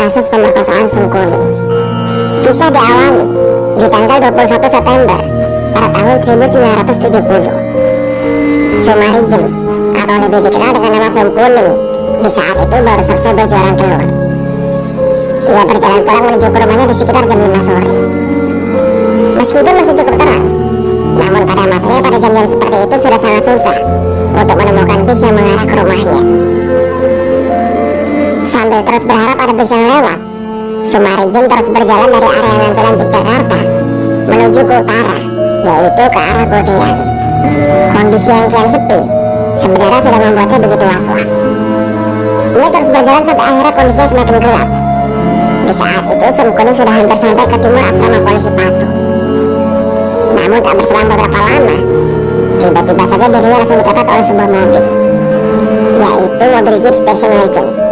kasus pemerkosaan Sung Kuning. Kisah diawali di tanggal 21 September pada tahun 1970. Sumarijem atau lebih dikenal dengan nama Sung Kuning di saat itu baru selesai berjualan telur. Ia berjalan pulang menuju ke rumahnya di sekitar jam 5 sore. Meskipun masih cukup terang, namun pada masanya pada jam-jam seperti itu sudah sangat susah untuk menemukan bis yang mengarah ke rumahnya. Terus berharap ada bis yang lewat, Sumarijum terus berjalan dari area Nampilan Yogyakarta menuju ke utara, yaitu ke arah Godean. Kondisi yang kian sepi sebenarnya sudah membuatnya begitu was-was. Ia terus berjalan sampai akhirnya kondisinya semakin gelap. Di saat itu Sum Kuning sudah hampir sampai ke timur asrama polisi Patu. Namun tak berselang beberapa lama, tiba-tiba saja dirinya langsung dipepet oleh sebuah mobil, yaitu mobil Jeep Station Wagon.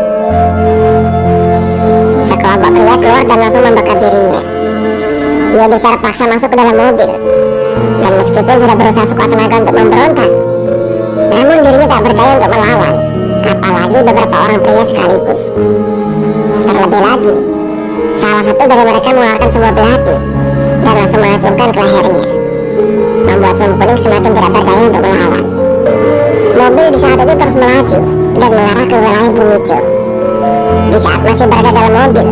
Sekelompok pria keluar dan langsung membakar dirinya. Ia diseret paksa masuk ke dalam mobil, dan meskipun sudah berusaha sekuat tenaga untuk memberontak, namun dirinya tak berdaya untuk melawan, apalagi beberapa orang pria sekaligus. Terlebih lagi, salah satu dari mereka mengeluarkan sebuah belati dan langsung mengacungkan ke lehernya, membuat Sum Kuning semakin tidak berdaya untuk melawan. Mobil di saat itu terus melaju dan mengarah ke wilayah Bumijo. Di saat masih berada dalam mobil,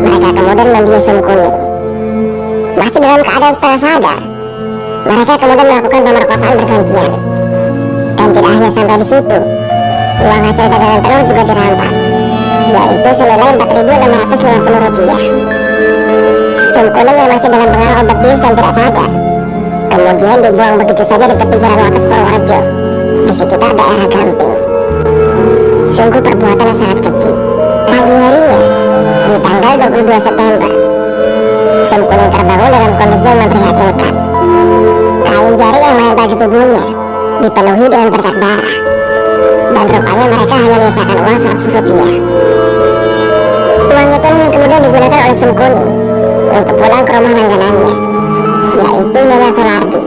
mereka kemudian membius Sum Kuning. Masih dalam keadaan setengah sadar, mereka kemudian melakukan pemerkosaan bergantian. Dan tidak hanya sampai di situ, uang hasil dagangan telur juga dirampas, yaitu senilai 4.650 rupiah. Sum Kuning yang masih dalam pengaruh obat bius dan tidak sadar, kemudian dibuang begitu saja di tepi jalan Wates Purworejo, di sekitar daerah Gamping. Sungguh perbuatan yang sangat keji. Tanggal 22 September, Kuning terbangun dalam kondisi yang memprihatinkan. Kain jari yang menempel di tubuhnya dipenuhi dengan bercak darah. Dan rupanya mereka hanya menyisakan uang 100 rupiah. Uang itu yang kemudian digunakan oleh Sum Kuning untuk pulang ke rumah langganannya, yaitu Nyonya Solardi.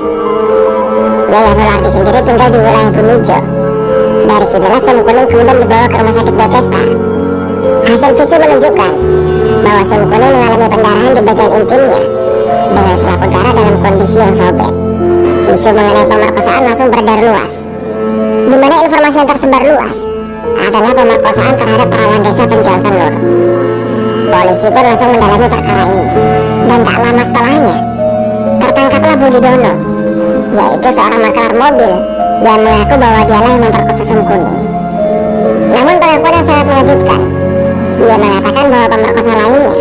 Nyonya Solardi sendiri tinggal di wilayah Bumijo. Dari sinilah Kuning kemudian dibawa ke rumah sakit Bethesda. Hasil visum menunjukkan bahwa Sum Kuning mengalami pendarahan di bagian intimnya dengan selaput darah dalam kondisi yang sobek. Isu mengenai pemerkosaan langsung beredar luas, di mana informasi yang tersebar luas adalah pemerkosaan terhadap perawan desa penjual telur. Polisi pun langsung mendalami perkara ini, dan tak lama setelahnya, tertangkaplah Budi Dono, yaitu seorang maklar mobil yang mengaku bahwa dialah yang memperkosa Sum Kuning. Namun pengakuan yang sangat mengejutkan, ia mengatakan bahwa pemerkosa lainnya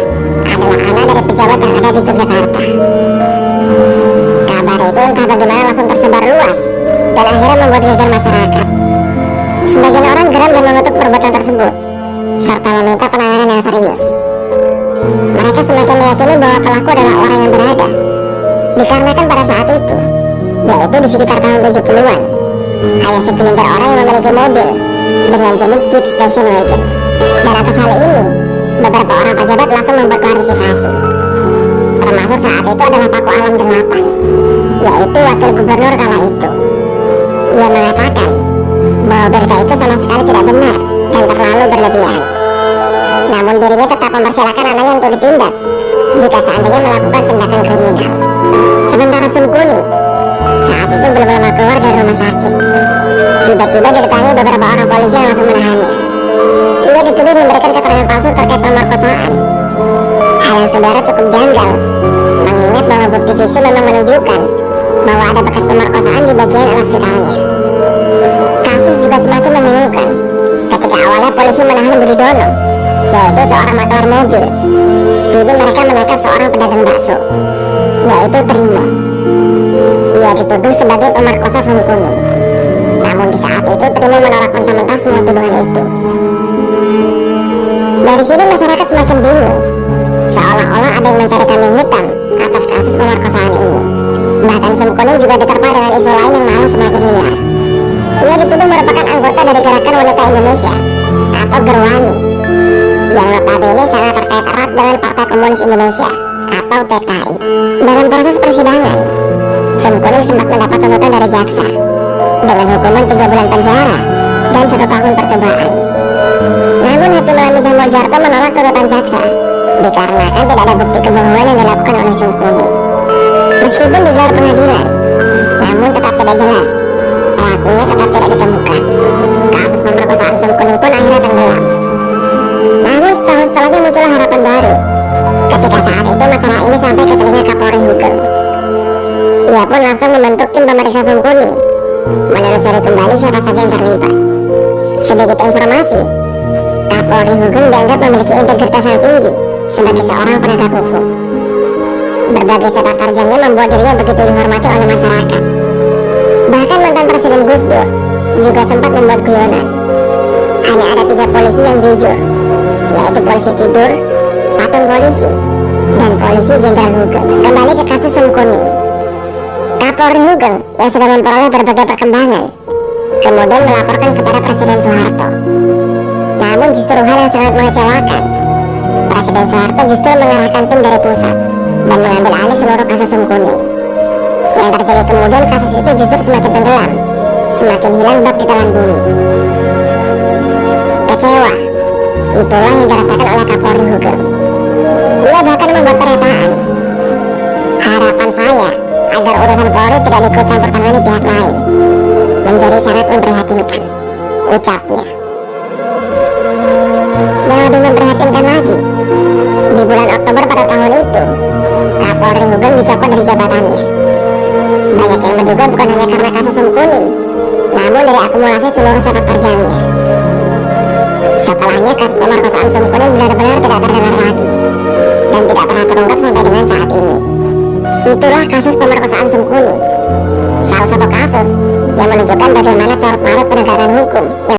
adalah anak dari pejabat yang ada di Yogyakarta. Kabar itu entah bagaimana langsung tersebar luas dan akhirnya membuat geger masyarakat. Sebagian orang geram dan mengutuk perbuatan tersebut, serta meminta penanganan yang serius. Mereka semakin meyakini bahwa pelaku adalah orang yang berada, dikarenakan pada saat itu, yaitu di sekitar tahun 70-an, hanya segelintir orang yang memiliki mobil dengan jenis Jeep Station Wagon. Atas hal ini, beberapa orang pejabat langsung membuat klarifikasi. Termasuk saat itu adalah Paku Alam 8, yaitu wakil gubernur kala itu. Ia mengatakan bahwa berita itu sama sekali tidak benar dan terlalu berlebihan. Namun dirinya tetap mempersilahkan anaknya untuk ditindak jika seandainya melakukan tindakan kriminal. Sementara Sum Kuning saat itu belum lama keluar dari rumah sakit. Tiba-tiba didatangi beberapa orang polisi yang langsung menahannya. Dituduh memberikan keterangan palsu terkait pemerkosaan. Hal yang sebenarnya cukup janggal, mengingat bahwa bukti visum memang menunjukkan bahwa ada bekas pemerkosaan di bagian alat vitalnya. Kasus juga semakin membingungkan ketika awalnya polisi menahan Budi Dono, yaitu seorang maklar mobil. Kini mereka menangkap seorang pedagang bakso, yaitu Trimo. Ia dituduh sebagai pemerkosa Sum Kuning. Namun di saat itu Trimo menolak mentah-mentah semua tuduhan itu. Dari sini masyarakat semakin bingung, seolah-olah ada yang mencari kambing hitam atas kasus pemerkosaan ini. Bahkan Sum Kuning juga diterpa dengan isu lain yang malah semakin liar. Ia dituduh merupakan anggota dari Gerakan Wanita Indonesia atau Gerwani yang notabene sangat terkait erat dengan Partai Komunis Indonesia atau PKI. Dalam proses persidangan, Sum Kuning sempat mendapat tuntutan dari jaksa dengan hukuman 3 bulan penjara dan satu tahun percobaan. Namun Hakim Lamija Mojarto menolak tuntutan jaksa dikarenakan tidak ada bukti kebohongan yang dilakukan oleh Sum Kuning. Meskipun digelar pengadilan, namun tetap tidak jelas pelakunya tetap tidak ditemukan. Kasus pemerkosaan Sum Kuning pun akhirnya tenggelam. Namun setahun setelahnya muncul harapan baru ketika saat itu masalah ini sampai ke telinga Kapolri Hugeng. Ia pun langsung membentuk tim pemeriksa Sum Kuning menelusuri kembali siapa saja yang terlibat. Sedikit informasi, Kapolri Hugeng dianggap memiliki integritas yang tinggi sebagai seorang penegak hukum. Berbagai sepak terjangnya membuat dirinya begitu dihormati oleh masyarakat. Bahkan mantan Presiden Gus Dur juga sempat membuat guyonan. Hanya ada tiga polisi yang jujur, yaitu polisi tidur, patung polisi, dan polisi Jenderal Hugeng. Kembali ke kasus Sum Kuning. Kapolri Hugeng yang sudah memperoleh berbagai perkembangan, kemudian melaporkan kepada Presiden Soeharto. Namun justru hal yang sangat mengecewakan, Presiden Soeharto justru mengarahkan tim dari pusat dan mengambil alih seluruh kasus Sum Kuning. Yang terjadi kemudian kasus itu justru semakin tenggelam, semakin hilang bak di telan bumi. Kecewa, itulah yang dirasakan oleh Kapolri Hugeng. Ia bahkan Kasus pemerkosaan Sum Kuning benar-benar tidak terdengar lagi dan tidak pernah terungkap sampai dengan saat ini. Itulah kasus pemerkosaan Sum Kuning, salah satu kasus yang menunjukkan bagaimana carut marut penegakan hukum yang